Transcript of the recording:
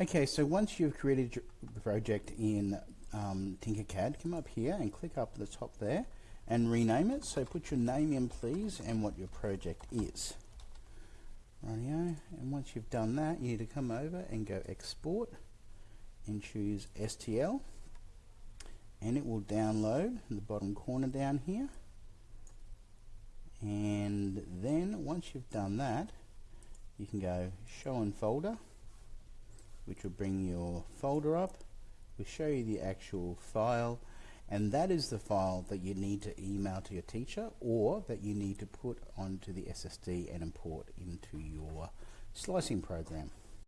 Okay, so once you've created your project in um, Tinkercad, come up here and click up the top there and rename it. So put your name in please and what your project is. Rightio, and once you've done that, you need to come over and go export and choose STL and it will download in the bottom corner down here and then once you've done that you can go show in folder which will bring your folder up. Will show you the actual file and that is the file that you need to email to your teacher or that you need to put onto the SSD and import into your slicing program